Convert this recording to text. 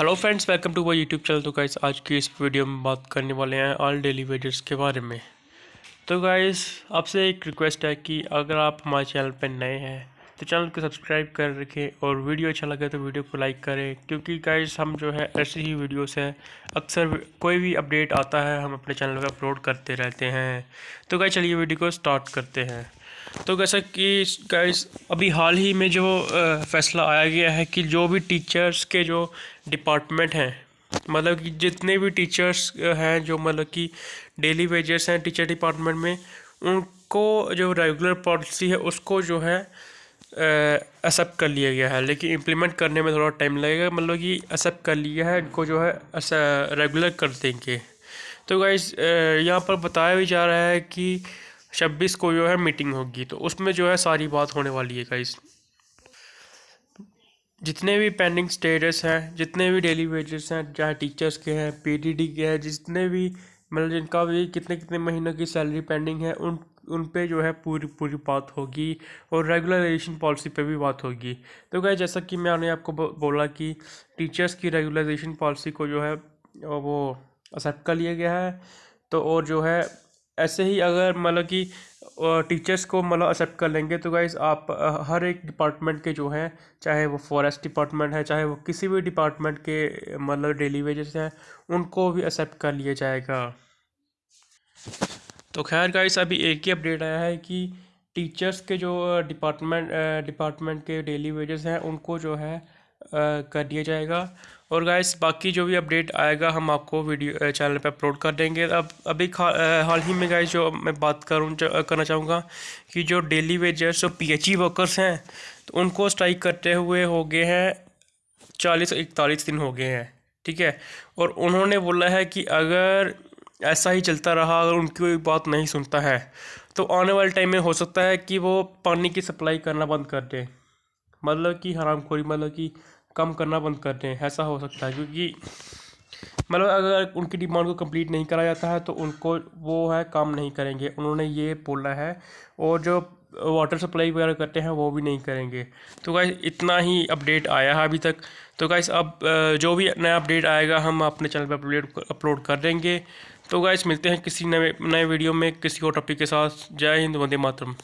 Hello friends welcome to my YouTube channel तो guys आज की इस वीडियो में बात करने वाले हैं ऑल डेली वेजर्स के बारे में। तो गाइस आपसे एक रिक्वेस्ट है कि अगर आप हमारे चैनल पर नए हैं तो चैनल को सब्सक्राइब कर रखें और वीडियो अच्छा लगे तो वीडियो को लाइक करें। क्योंकि गाइस हम जो है, ऐसी ही वीडियोस हैं, अक्सर कोई भी अपडेट आता है, हम अपने चैनल पर अपलोड करते रहते हैं। तो गाइस चलिए वीडियो को स्टार्ट करते हैं। तो कैसा कि गाइस अभी हाल ही में जो फैसला आया गया है कि जो भी टीचर्स के जो डिपार्टमेंट हैं मतलब कि जितने भी टीचर्स हैं जो मतलब कि डेली वेजेस हैं टीचर डिपार्टमेंट में, उनको जो रेगुलर पॉलिसी है, उसको जो है एक्सेप्ट कर लिया गया है। लेकिन इम्प्लीमेंट करने में थोड़ा टाइम लगेगा मतलब कि एक्सेप्ट कर लिया है, इनको जो है रेगुलर कर देंगे। तो गाइज़ यहाँ पर बताया भी जा रहा है कि छब्बीस को जो है मीटिंग होगी तो उसमें जो है सारी बात होने वाली है गाइस जितने भी पेंडिंग स्टेटस हैं, जितने भी डेली वेजेस हैं, चाहे टीचर्स के हैं पीडीडी के हैं, जितने भी मतलब जिनका भी कितने कितने महीनों की सैलरी पेंडिंग है, उन उन पे जो है पूरी पूरी बात होगी और रेगुलराइजेशन पॉलिसी पे भी बात होगी। तो क्या जैसा कि मैंने आपको बोला कि टीचर्स की रेगुलराइजेशन पॉलिसी को जो है, वो एक्सेप्ट कर लिया गया है तो और जो है ऐसे ही अगर मतलब कि टीचर्स को मतलब एक्सेप्ट कर लेंगे तो गाइज़ आप हर एक डिपार्टमेंट के जो हैं, चाहे वो फॉरेस्ट डिपार्टमेंट है, चाहे वो किसी भी डिपार्टमेंट के मतलब डेली वेजेस हैं, उनको भी एक्सेप्ट कर लिया जाएगा। तो खैर गाइस अभी एक ही अपडेट आया है कि टीचर्स के जो डिपार्टमेंट डिपार्टमेंट के डेली वेजेस हैं, उनको जो है कर दिया जाएगा। और गाइस बाकी जो भी अपडेट आएगा, हम आपको वीडियो चैनल पे अपलोड कर देंगे। अब, अभी हाल ही में गाइस जो मैं बात करूँ करना चाहूँगा कि जो डेली वेजर्स जो पीएचई वर्कर्स हैं तो उनको स्ट्राइक करते हुए हो गए हैं चालीस, इकतालीस दिन हो गए हैं, ठीक है? और उन्होंने बोला है कि अगर ऐसा ही चलता रहा, अगर उनकी कोई बात नहीं सुनता है तो आने वाले टाइम में हो सकता है कि वो पानी की सप्लाई करना बंद कर दें। मतलब कि हरामखोरी मतलब कि कम करना बंद कर दें, ऐसा हो सकता है। क्योंकि मतलब अगर उनकी डिमांड को कंप्लीट नहीं करा जाता है तो उनको वो है काम नहीं करेंगे। उन्होंने ये बोला है, और जो वाटर सप्लाई वगैरह करते हैं, वो भी नहीं करेंगे। तो गाइस इतना ही अपडेट आया है अभी तक। तो गाइस अब जो भी नया अपडेट आएगा, हम अपने चैनल पर अपलोड अपलोड कर देंगे। तो गाइस मिलते हैं किसी नए नए वीडियो में किसी और टॉपिक के साथ। जय हिंद, वंदे मातरम।